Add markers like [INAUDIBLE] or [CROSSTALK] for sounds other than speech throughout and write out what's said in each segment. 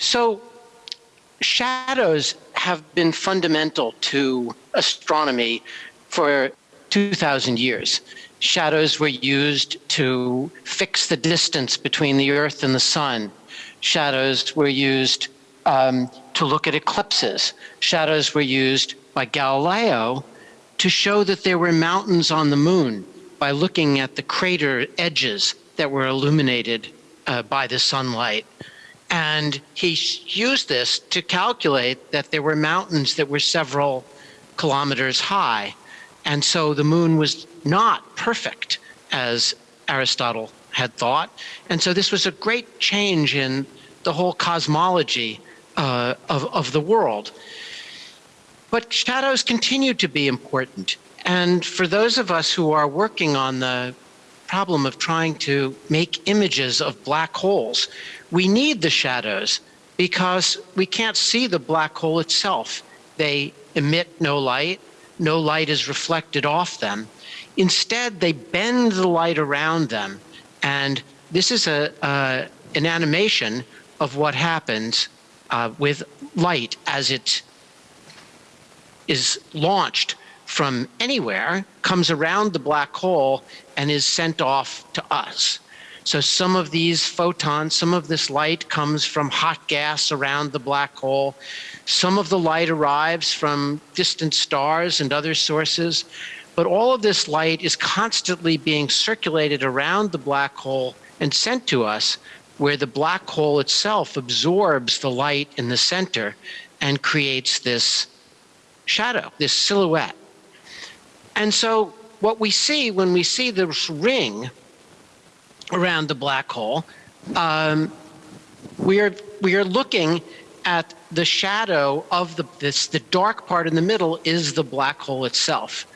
So shadows have been fundamental to astronomy for 2,000 years. Shadows were used to fix the distance between the Earth and the Sun. Shadows were used um, to look at eclipses. Shadows were used by Galileo to show that there were mountains on the moon by looking at the crater edges that were illuminated uh, by the sunlight. And he used this to calculate that there were mountains that were several kilometers high. And so the moon was not perfect as Aristotle had thought. And so this was a great change in the whole cosmology uh, of, of the world. But shadows continue to be important. And for those of us who are working on the problem of trying to make images of black holes, we need the shadows because we can't see the black hole itself. They emit no light, no light is reflected off them. Instead, they bend the light around them. And this is a, uh, an animation of what happens uh, with light as it is launched from anywhere, comes around the black hole, and is sent off to us. So some of these photons, some of this light comes from hot gas around the black hole. Some of the light arrives from distant stars and other sources. But all of this light is constantly being circulated around the black hole and sent to us, where the black hole itself absorbs the light in the center and creates this shadow, this silhouette. And so what we see when we see this ring around the black hole, um, we are we are looking at the shadow of the this the dark part in the middle is the black hole itself.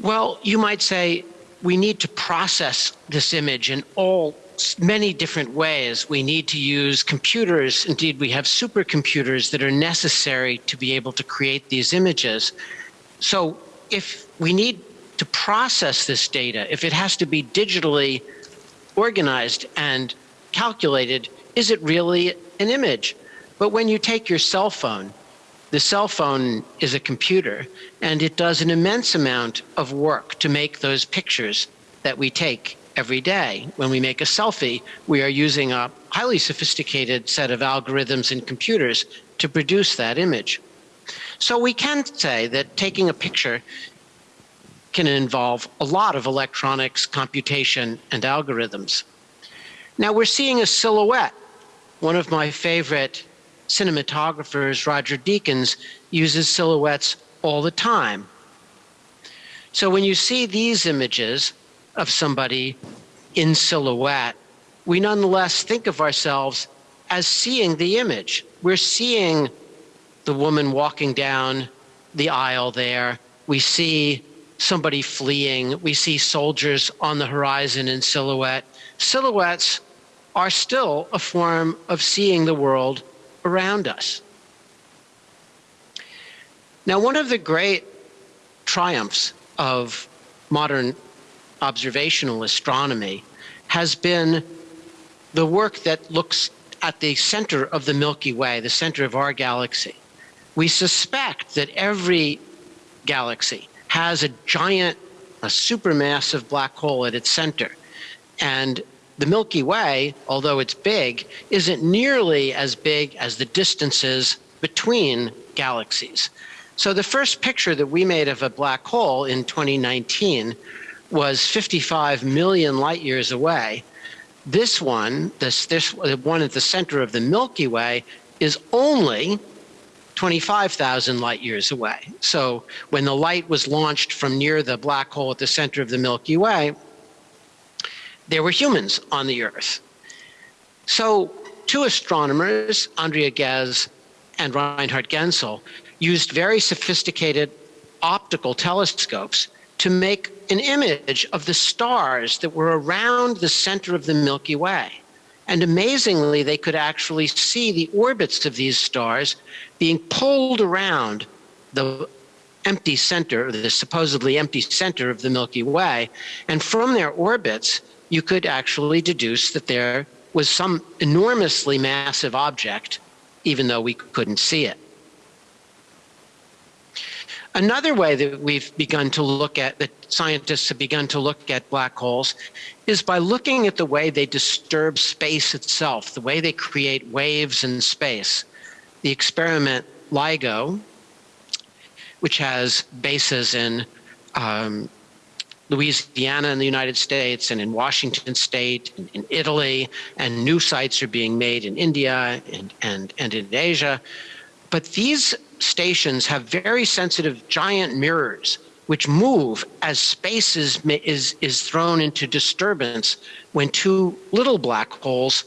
Well, you might say we need to process this image in all many different ways. We need to use computers. Indeed, we have supercomputers that are necessary to be able to create these images. So if we need to process this data, if it has to be digitally organized and calculated, is it really an image? But when you take your cell phone, the cell phone is a computer and it does an immense amount of work to make those pictures that we take every day. When we make a selfie, we are using a highly sophisticated set of algorithms and computers to produce that image. So we can say that taking a picture can involve a lot of electronics, computation, and algorithms. Now we're seeing a silhouette. One of my favorite cinematographers, Roger Deakins, uses silhouettes all the time. So when you see these images of somebody in silhouette, we nonetheless think of ourselves as seeing the image. We're seeing the woman walking down the aisle there. We see somebody fleeing. We see soldiers on the horizon in silhouette. Silhouettes are still a form of seeing the world around us. Now, one of the great triumphs of modern observational astronomy has been the work that looks at the center of the Milky Way, the center of our galaxy. We suspect that every galaxy has a giant, a supermassive black hole at its center. And the Milky Way, although it's big, isn't nearly as big as the distances between galaxies. So the first picture that we made of a black hole in 2019 was 55 million light years away. This one, this, this one at the center of the Milky Way, is only 25,000 light years away. So when the light was launched from near the black hole at the center of the Milky Way, there were humans on the Earth. So two astronomers, Andrea Ghez and Reinhard Genzel, used very sophisticated optical telescopes to make an image of the stars that were around the center of the Milky Way. And amazingly, they could actually see the orbits of these stars being pulled around the empty center, the supposedly empty center of the Milky Way. And from their orbits, you could actually deduce that they're was some enormously massive object, even though we couldn't see it. Another way that we've begun to look at, that scientists have begun to look at black holes, is by looking at the way they disturb space itself, the way they create waves in space. The experiment LIGO, which has bases in um, Louisiana in the United States and in Washington State, and in Italy, and new sites are being made in India and, and, and in Asia. But these stations have very sensitive giant mirrors which move as space is, is, is thrown into disturbance when two little black holes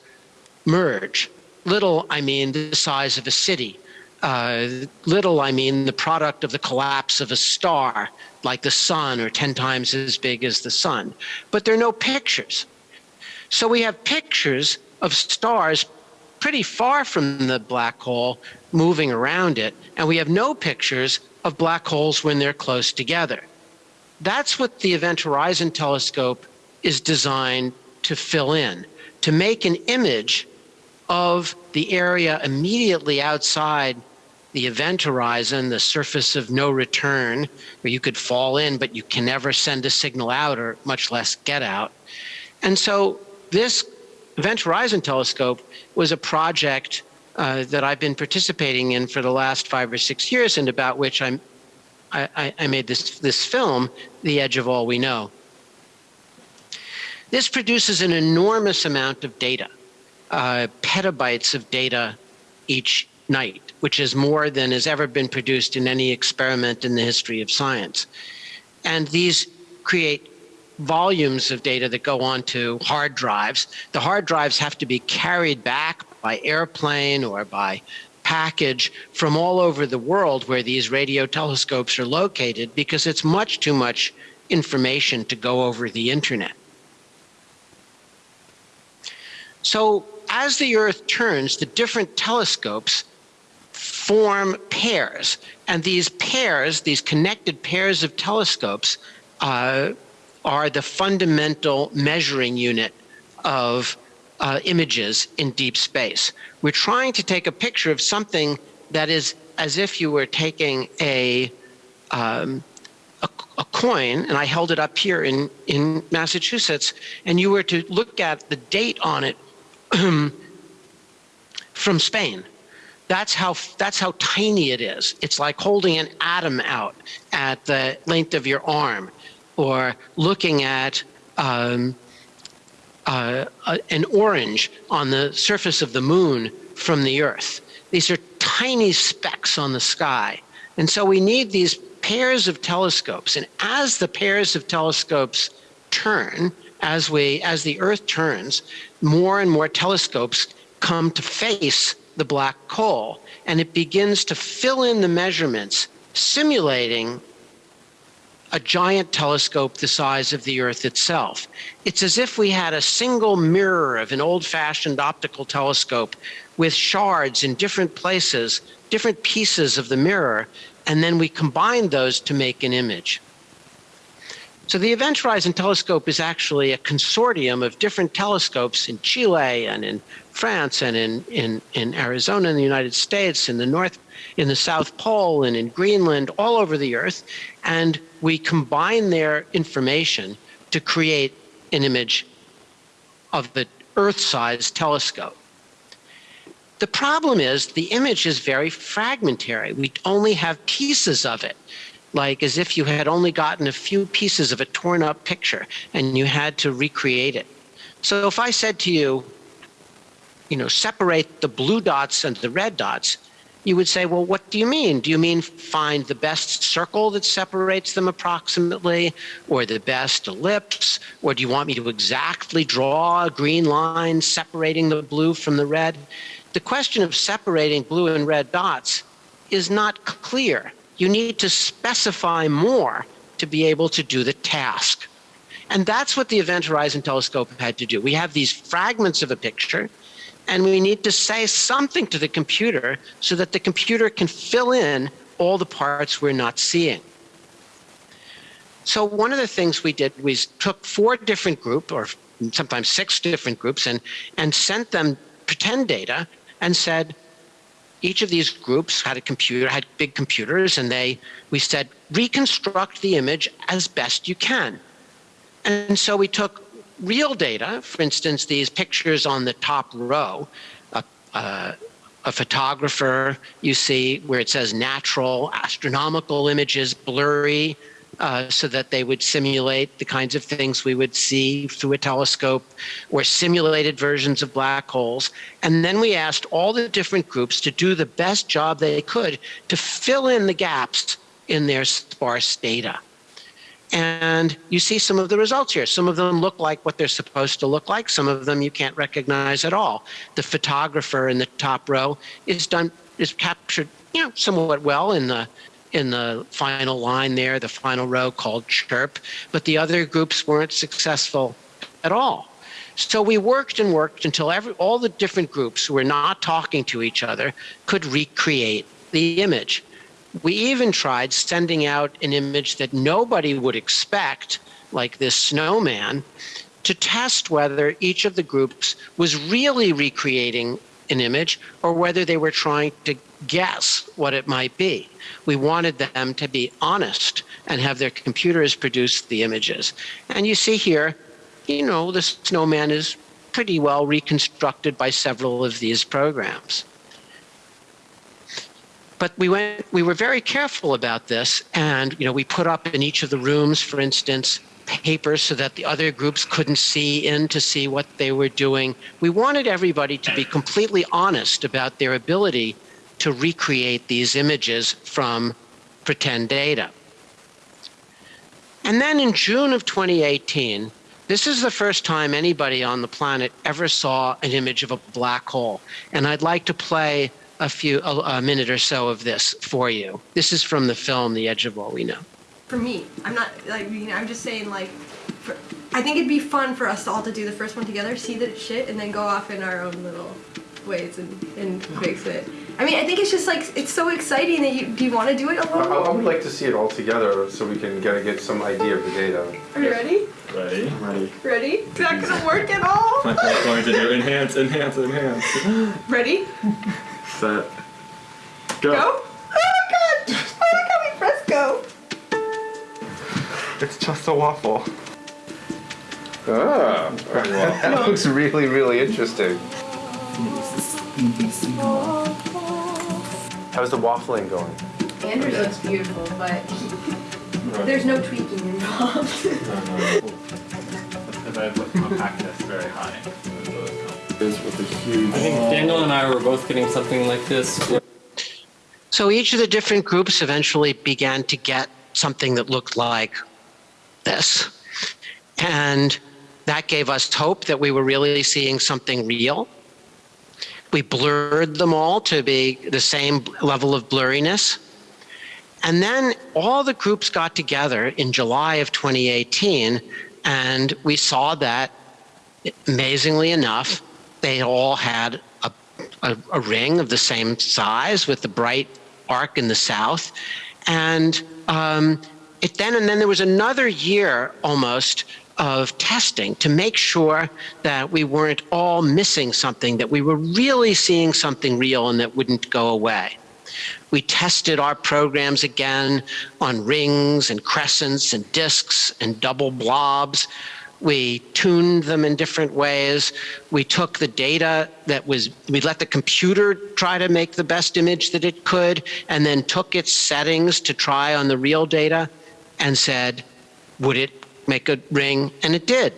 merge. Little, I mean the size of a city. Uh, little, I mean the product of the collapse of a star, like the sun, or 10 times as big as the sun. But there are no pictures. So we have pictures of stars pretty far from the black hole moving around it, and we have no pictures of black holes when they're close together. That's what the Event Horizon Telescope is designed to fill in, to make an image of the area immediately outside the event horizon, the surface of no return, where you could fall in, but you can never send a signal out or much less get out. And so this Event Horizon Telescope was a project uh, that I've been participating in for the last five or six years and about which I'm, I, I made this, this film, The Edge of All We Know. This produces an enormous amount of data, uh, petabytes of data each night, which is more than has ever been produced in any experiment in the history of science. And these create volumes of data that go onto hard drives. The hard drives have to be carried back by airplane or by package from all over the world where these radio telescopes are located because it's much too much information to go over the internet. So as the Earth turns, the different telescopes form pairs. And these pairs, these connected pairs of telescopes, uh, are the fundamental measuring unit of uh, images in deep space. We're trying to take a picture of something that is as if you were taking a, um, a, a, coin, and I held it up here in, in Massachusetts, and you were to look at the date on it [CLEARS THROAT] from Spain. That's how, that's how tiny it is. It's like holding an atom out at the length of your arm or looking at um, uh, uh, an orange on the surface of the moon from the Earth. These are tiny specks on the sky. And so we need these pairs of telescopes. And as the pairs of telescopes turn, as, we, as the Earth turns, more and more telescopes come to face the black hole. And it begins to fill in the measurements, simulating a giant telescope the size of the Earth itself. It's as if we had a single mirror of an old-fashioned optical telescope with shards in different places, different pieces of the mirror, and then we combine those to make an image. So the Event Horizon Telescope is actually a consortium of different telescopes in Chile and in France and in, in, in Arizona in the United States, in the North, in the South Pole and in Greenland, all over the Earth. And we combine their information to create an image of the Earth-sized telescope. The problem is the image is very fragmentary. We only have pieces of it, like as if you had only gotten a few pieces of a torn up picture and you had to recreate it. So if I said to you, you know, separate the blue dots and the red dots, you would say, well, what do you mean? Do you mean find the best circle that separates them approximately, or the best ellipse, or do you want me to exactly draw a green line separating the blue from the red? The question of separating blue and red dots is not clear. You need to specify more to be able to do the task. And that's what the Event Horizon Telescope had to do. We have these fragments of a picture, and we need to say something to the computer so that the computer can fill in all the parts we're not seeing. So one of the things we did was took four different groups, or sometimes six different groups, and, and sent them pretend data and said, each of these groups had a computer, had big computers, and they, we said, reconstruct the image as best you can. And so we took real data, for instance, these pictures on the top row, a, a, a photographer you see where it says natural, astronomical images, blurry, uh, so that they would simulate the kinds of things we would see through a telescope or simulated versions of black holes. And then we asked all the different groups to do the best job they could to fill in the gaps in their sparse data. And you see some of the results here. Some of them look like what they're supposed to look like. Some of them you can't recognize at all. The photographer in the top row is done is captured, you know, somewhat well in the in the final line there, the final row called chirp, but the other groups weren't successful at all. So we worked and worked until every, all the different groups who were not talking to each other could recreate the image. We even tried sending out an image that nobody would expect, like this snowman, to test whether each of the groups was really recreating an image or whether they were trying to guess what it might be. We wanted them to be honest and have their computers produce the images. And you see here, you know, the snowman is pretty well reconstructed by several of these programs. But we went, we were very careful about this, and you know, we put up in each of the rooms, for instance, papers so that the other groups couldn't see in to see what they were doing. We wanted everybody to be completely honest about their ability to recreate these images from pretend data. And then in June of 2018, this is the first time anybody on the planet ever saw an image of a black hole. And I'd like to play a few a, a, minute or so of this for you. This is from the film The Edge of All We Know. For me, I'm not like you know, I'm just saying like for, I think it'd be fun for us all to do the first one together, see that it's shit, and then go off in our own little ways and, and fix it. I mean, I think it's just like it's so exciting that you do you want to do it alone? I, I would like to see it all together so we can get get some idea of the data. Are you ready? Ready? Ready. Ready? It's not gonna work at all. I'm going to do enhance, enhance, enhance. [GASPS] Ready? Set. Go. Go. Oh god! I like how we press go. It's just a waffle. Ah, that looks really, really interesting. How's the waffling going? Andrews looks beautiful, but he, there's no tweaking involved. [LAUGHS] [LAUGHS] Because I put compact test very high. Is with a huge. I think Daniel and I were both getting something like this. So each of the different groups eventually began to get something that looked like this. And that gave us hope that we were really seeing something real. We blurred them all to be the same level of blurriness. And then all the groups got together in July of 2018, and we saw that, amazingly enough, they all had a, a, a ring of the same size with the bright arc in the south. And um, it then, and then there was another year almost of testing to make sure that we weren't all missing something, that we were really seeing something real and that wouldn't go away. We tested our programs again on rings and crescents and disks and double blobs. We tuned them in different ways. We took the data that was, we let the computer try to make the best image that it could, and then took its settings to try on the real data and said, would it make a ring? And it did.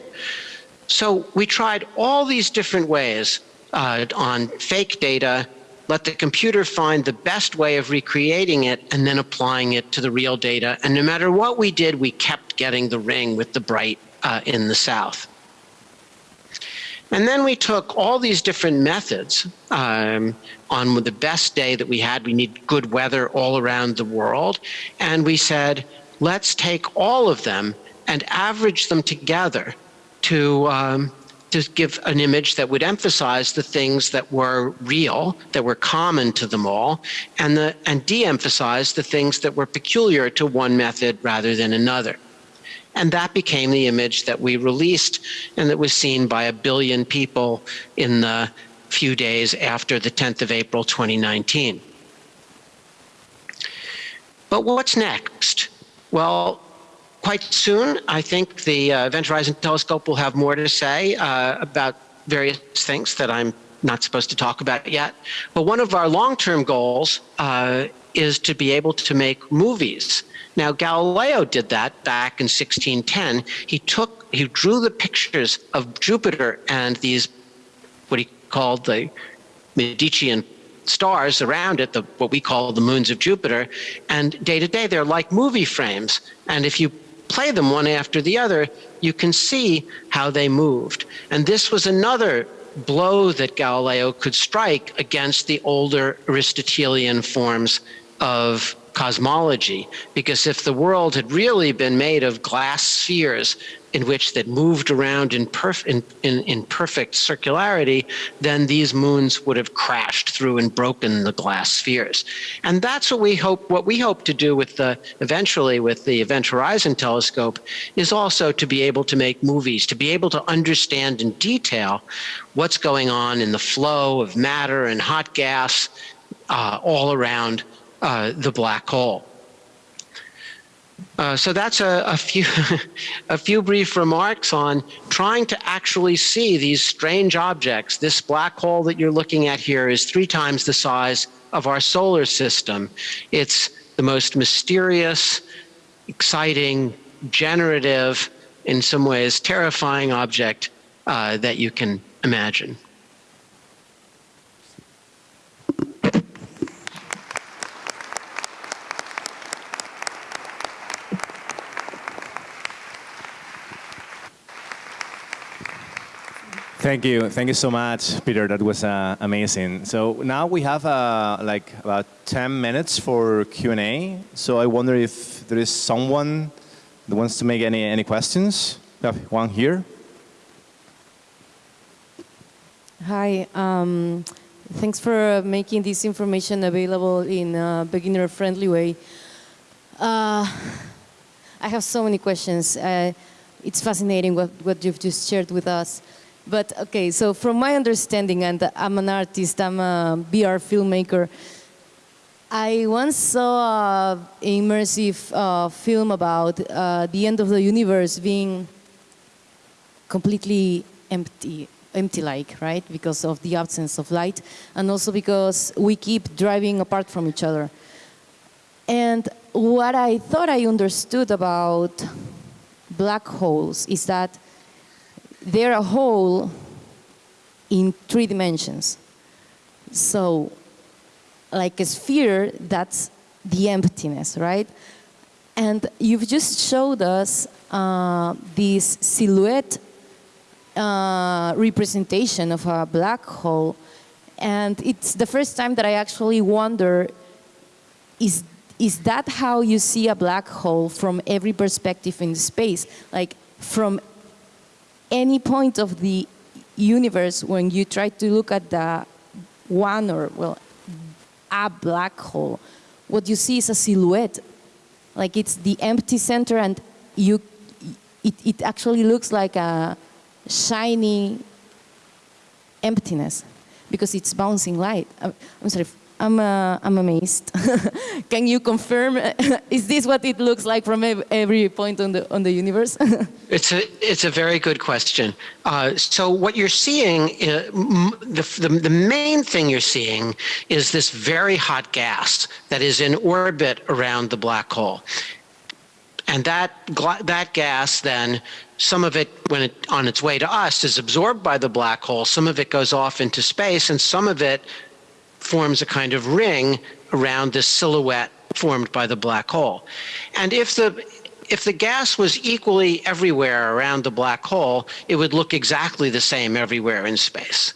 So we tried all these different ways uh, on fake data, let the computer find the best way of recreating it and then applying it to the real data. And no matter what we did, we kept getting the ring with the bright uh, in the south. And then we took all these different methods um, on the best day that we had. We need good weather all around the world. And we said, let's take all of them and average them together to, um, to give an image that would emphasize the things that were real, that were common to them all, and, the, and de-emphasize the things that were peculiar to one method rather than another. And that became the image that we released and that was seen by a billion people in the few days after the 10th of April 2019. But what's next? Well, quite soon, I think the uh, Event Horizon Telescope will have more to say uh, about various things that I'm not supposed to talk about yet. But one of our long-term goals uh, is to be able to make movies. Now, Galileo did that back in 1610. He took, he drew the pictures of Jupiter and these, what he called the Medicean stars around it, the, what we call the moons of Jupiter, and day to day they're like movie frames. And if you play them one after the other, you can see how they moved. And this was another blow that Galileo could strike against the older Aristotelian forms of cosmology. Because if the world had really been made of glass spheres in which that moved around in, perf- in, in, in perfect circularity, then these moons would have crashed through and broken the glass spheres. And that's what we hope, what we hope to do with the, eventually with the Event Horizon Telescope is also to be able to make movies, to be able to understand in detail what's going on in the flow of matter and hot gas uh, all around uh, the black hole. Uh, so that's a, a few [LAUGHS] a few brief remarks on trying to actually see these strange objects. This black hole that you're looking at here is three times the size of our solar system. It's the most mysterious, exciting, generative, in some ways terrifying object uh, that you can imagine. Thank you. Thank you so much, Peter. That was uh, amazing. So now we have uh, like about 10 minutes for Q&A. So I wonder if there is someone that wants to make any, any questions. We have one here. Hi. Um, thanks for making this information available in a beginner-friendly way. Uh, I have so many questions. Uh, it's fascinating what, what you've just shared with us. But okay, so from my understanding, and I'm an artist, I'm a VR filmmaker, I once saw an immersive uh, film about uh, the end of the universe being completely empty, empty-like, right? Because of the absence of light, and also because we keep driving apart from each other. And what I thought I understood about black holes is that they're a whole in three dimensions. So, like a sphere, that's the emptiness, right? And you've just showed us uh, this silhouette uh, representation of a black hole. And it's the first time that I actually wonder, is, is that how you see a black hole from every perspective in space? Like from any point of the universe when you try to look at the one or, well, a black hole, what you see is a silhouette. Like it's the empty center and you, it, it actually looks like a shiny emptiness because it's bouncing light. I'm, I'm sorry, I'm, uh, I'm amazed. [LAUGHS] Can you confirm, [LAUGHS] is this what it looks like from every point on the, on the universe? [LAUGHS] it's, a, it's a very good question. Uh, so what you're seeing, uh, the, the, the main thing you're seeing is this very hot gas that is in orbit around the black hole. And that, that gas then, some of it, when it, on its way to us, is absorbed by the black hole. Some of it goes off into space, and some of it forms a kind of ring around this silhouette formed by the black hole. And if the if the gas was equally everywhere around the black hole, it would look exactly the same everywhere in space.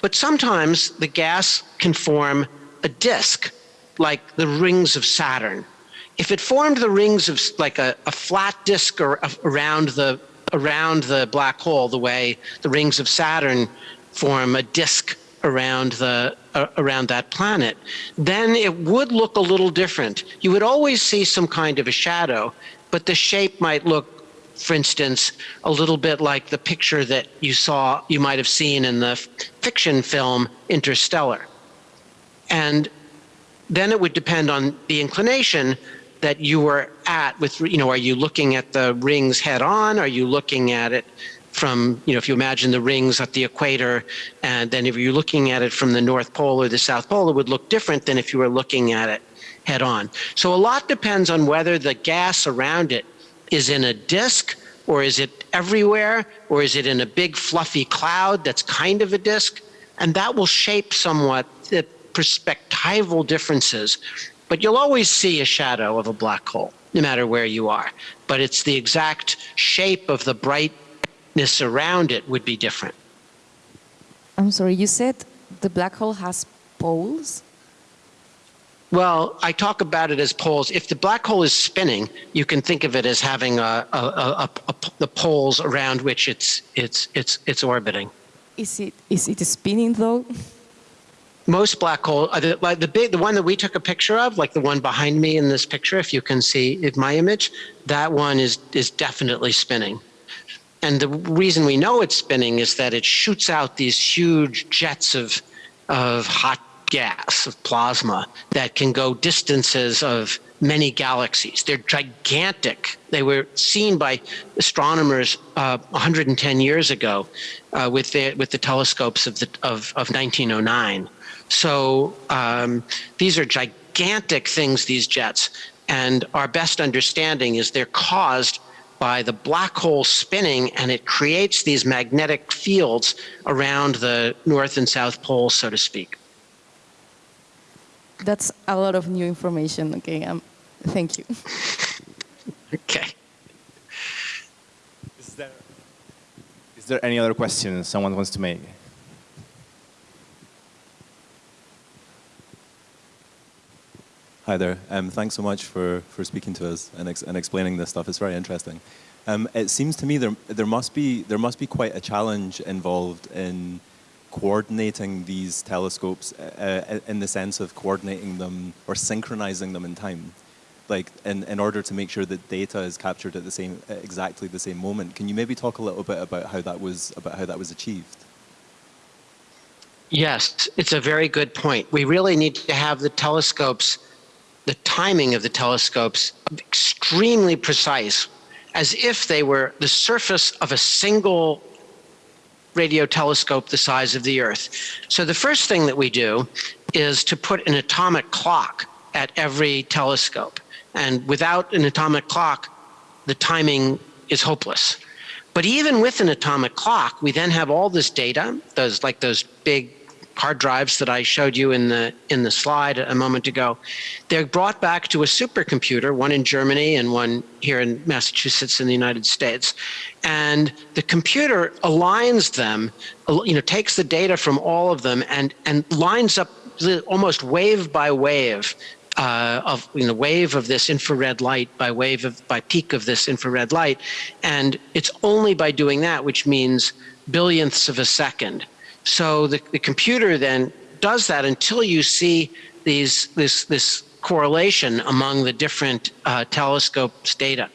But sometimes the gas can form a disk, like the rings of Saturn. If it formed the rings of like a, a flat disk or, around the around the black hole, the way the rings of Saturn form a disk around the uh, around that planet, then it would look a little different. You would always see some kind of a shadow, but the shape might look for instance, a little bit like the picture that you saw, you might have seen in the fiction film Interstellar. And then it would depend on the inclination that you were at with, you know, are you looking at the rings head on? Are you looking at it from, you know, if you imagine the rings at the equator, and then if you're looking at it from the North Pole or the South Pole, it would look different than if you were looking at it head on. So a lot depends on whether the gas around it is in a disk or is it everywhere or is it in a big fluffy cloud that's kind of a disk and that will shape somewhat the perspectival differences but you'll always see a shadow of a black hole no matter where you are but it's the exact shape of the brightness around it would be different I'm sorry, you said the black hole has poles? Well, I talk about it as poles. If the black hole is spinning, you can think of it as having a, a, a, the poles around which it's it's it's it's orbiting. Is it, is it spinning though? Most black hole, uh, the, like the big, the one that we took a picture of, like the one behind me in this picture, if you can see it, my image, that one is is definitely spinning. And the reason we know it's spinning is that it shoots out these huge jets of of hot gas, of plasma, that can go distances of many galaxies. They're gigantic. They were seen by astronomers uh, 110 years ago uh, with, the, with the telescopes of, the, of, of 1909. So um, these are gigantic things, these jets. And our best understanding is they're caused by the black hole spinning and it creates these magnetic fields around the north and south pole, so to speak. That's a lot of new information. Okay, um, thank you. [LAUGHS] Okay. Is there, is there any other questions someone wants to make? Hi there. Um, thanks so much for, for speaking to us and, ex and explaining this stuff. It's very interesting. Um, it seems to me there, there, must be, there must be quite a challenge involved in coordinating these telescopes uh, in the sense of coordinating them or synchronizing them in time. Like in, in order to make sure that data is captured at the same, at exactly the same moment. Can you maybe talk a little bit about how that was, about how that was achieved? Yes, it's a very good point. We really need to have the telescopes, the timing of the telescopes extremely precise, as if they were the surface of a single radio telescope the size of the Earth. So the first thing that we do is to put an atomic clock at every telescope. And without an atomic clock, the timing is hopeless. But even with an atomic clock, we then have all this data, those like those big hard drives that I showed you in the in the slide a moment ago. They're brought back to a supercomputer, one in Germany and one here in Massachusetts in the United States. And the computer aligns them, you know, takes the data from all of them and and lines up the, almost wave by wave uh, of you know wave of this infrared light by wave of by peak of this infrared light, and it's only by doing that, which means billionths of a second. So the, the computer then does that until you see these this this correlation among the different uh, telescopes data.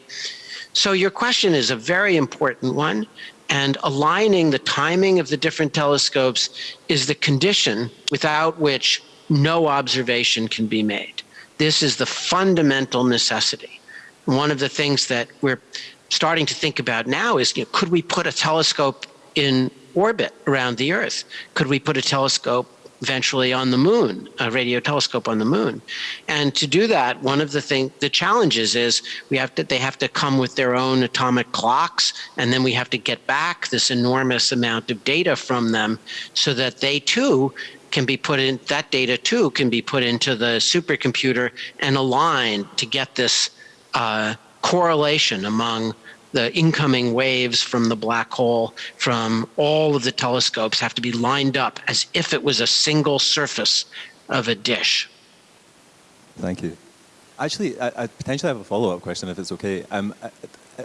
So your question is a very important one, and aligning the timing of the different telescopes is the condition without which no observation can be made. This is the fundamental necessity. One of the things that we're starting to think about now is, you know, could we put a telescope in orbit around the Earth? Could we put a telescope eventually on the moon, a radio telescope on the moon? And to do that, one of the thing, the challenges is we have to, they have to come with their own atomic clocks, and then we have to get back this enormous amount of data from them so that they too can be put in, that data too can be put into the supercomputer and aligned to get this uh, correlation among the incoming waves from the black hole from all of the telescopes have to be lined up as if it was a single surface of a dish. Thank you. Actually, I, I potentially have a follow-up question, if it's okay. Um, uh, uh,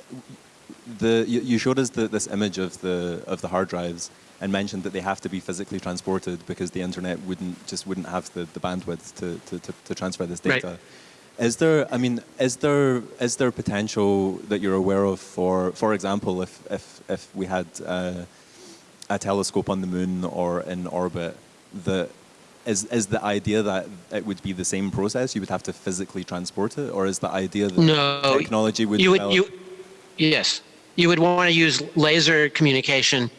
the, you, you showed us the, this image of the of the hard drives and mentioned that they have to be physically transported because the internet wouldn't just wouldn't have the, the bandwidth to, to, to, to transfer this data. Right. Is there, I mean, is there is there potential that you're aware of for, for example, if if if we had uh, a telescope on the moon or in orbit, that is is the idea that it would be the same process? You would have to physically transport it, or is the idea that No, technology would you would you yes. You would want to use laser communication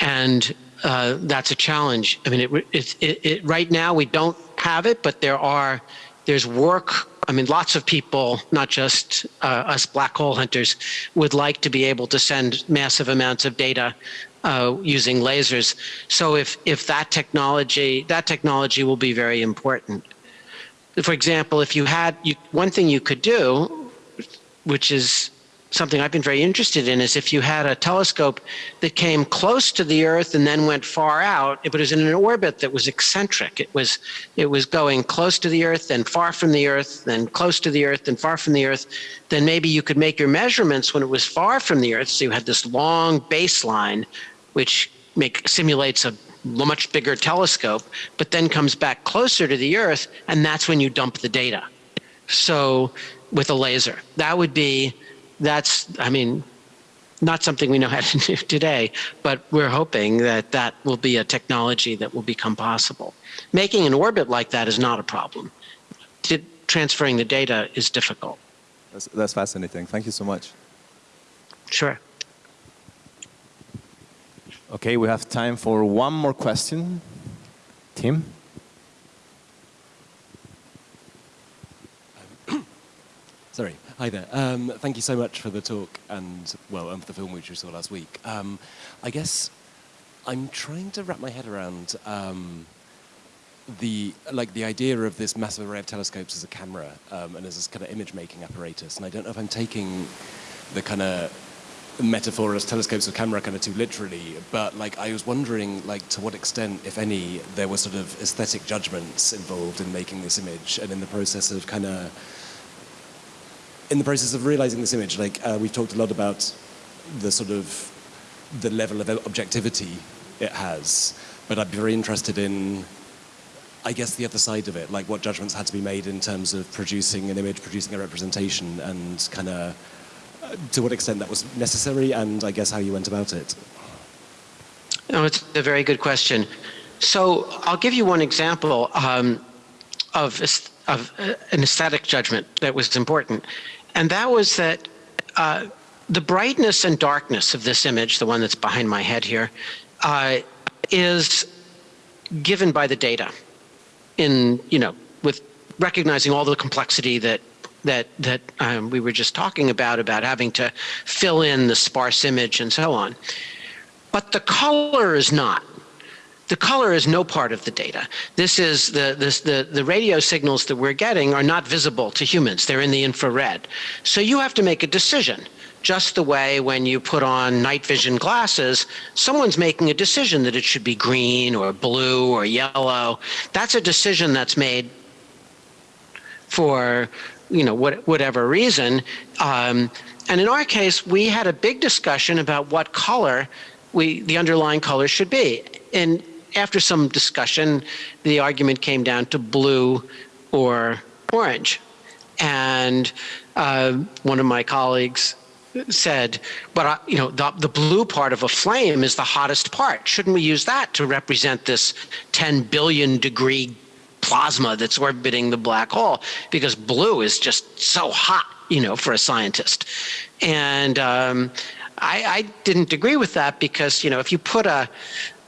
and uh, that's a challenge. I mean it, it, it, it right now we don't have it but there are there's work i mean lots of people not just uh, us black hole hunters would like to be able to send massive amounts of data uh, using lasers. So if if that technology that technology will be very important. For example if you had you, one thing you could do which is something I've been very interested in is if you had a telescope that came close to the Earth and then went far out, but it was in an orbit that was eccentric. It was it was going close to the Earth, then far from the Earth, then close to the Earth, then far from the Earth. Then maybe you could make your measurements when it was far from the Earth. So you had this long baseline, which make simulates a much bigger telescope, but then comes back closer to the Earth, and that's when you dump the data. So with a laser, that would be that's, I mean, not something we know how to [LAUGHS] do today, but we're hoping that that will be a technology that will become possible. Making an orbit like that is not a problem. T- transferring the data is difficult. That's, that's fascinating. Thank you so much. Sure. Okay, we have time for one more question. Tim? [COUGHS] Sorry. Hi there. Um, thank you so much for the talk and, well, and for the film which we saw last week. Um, I guess I'm trying to wrap my head around um, the, like, the idea of this massive array of telescopes as a camera um, and as this kind of image-making apparatus. And I don't know if I'm taking the kind of metaphor as telescopes or camera kind of too literally, but like I was wondering like to what extent, if any, there were sort of aesthetic judgments involved in making this image and in the process of kind of in the process of realizing this image, like uh, we've talked a lot about the sort of the level of objectivity it has, but I'd be very interested in, I guess, the other side of it, like what judgments had to be made in terms of producing an image, producing a representation, and kind of to what extent that was necessary, and I guess how you went about it. No, it's a very good question. So I'll give you one example um, of, of uh, an aesthetic judgment that was important. And that was that uh, the brightness and darkness of this image, the one that's behind my head here, uh, is given by the data in, you know, with recognizing all the complexity that that that um, we were just talking about about having to fill in the sparse image and so on. But the color is not the color is no part of the data. This is the, this, the, the radio signals that we're getting are not visible to humans. They're in the infrared. So you have to make a decision. Just the way when you put on night vision glasses, someone's making a decision that it should be green or blue or yellow. That's a decision that's made for you know what, whatever reason. Um, and in our case, we had a big discussion about what color we the underlying color should be. And after some discussion, the argument came down to blue or orange. And uh, one of my colleagues said, but you know, the, the blue part of a flame is the hottest part. Shouldn't we use that to represent this 10 billion degree plasma that's orbiting the black hole? Because blue is just so hot, you know, for a scientist. And um, I, I didn't agree with that because, you know, if you put a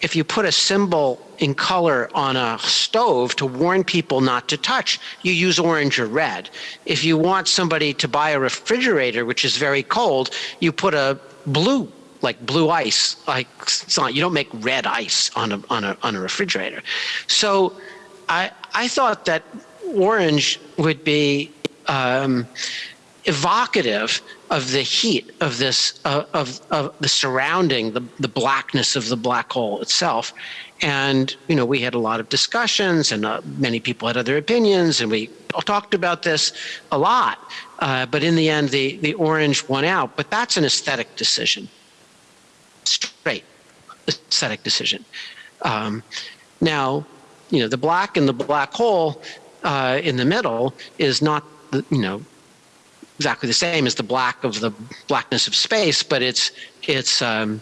if you put a symbol in color on a stove to warn people not to touch, you use orange or red. If you want somebody to buy a refrigerator, which is very cold, you put a blue, like blue ice. Like it's not, you don't make red ice on a, on a, on a refrigerator. So I, I thought that orange would be um, evocative of the heat of this uh, of, of the surrounding the, the blackness of the black hole itself. And you know we had a lot of discussions and uh, many people had other opinions and we talked about this a lot. Uh, but in the end the the orange won out. But that's an aesthetic decision. Straight aesthetic decision. Um, now you know the black in the black hole uh, in the middle is not the- you know exactly the same as the black of the blackness of space, but it's it's um,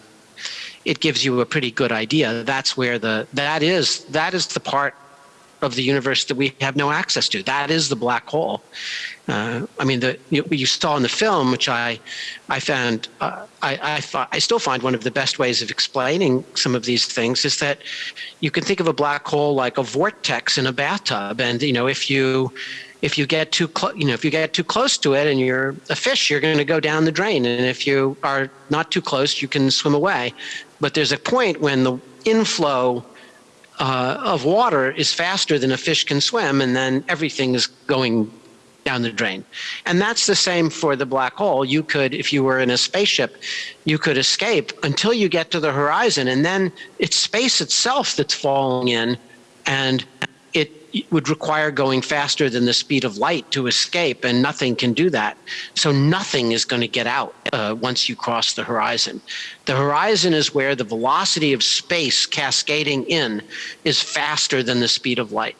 it gives you a pretty good idea. That's where the that is that is the part of the universe that we have no access to. That is the black hole. Uh, I mean, the you, you saw in the film, which I I found uh, I I, I still find one of the best ways of explaining some of these things is that you can think of a black hole like a vortex in a bathtub, and you know if you if you get too close, you know, if you get too close to it and you're a fish, you're going to go down the drain. And if you are not too close, you can swim away. But there's a point when the inflow uh, of water is faster than a fish can swim, and then everything is going down the drain. And that's the same for the black hole. You could, if you were in a spaceship, you could escape until you get to the horizon, and then it's space itself that's falling in, and it would require going faster than the speed of light to escape, and nothing can do that. So nothing is going to get out uh, once you cross the horizon. The horizon is where the velocity of space cascading in is faster than the speed of light.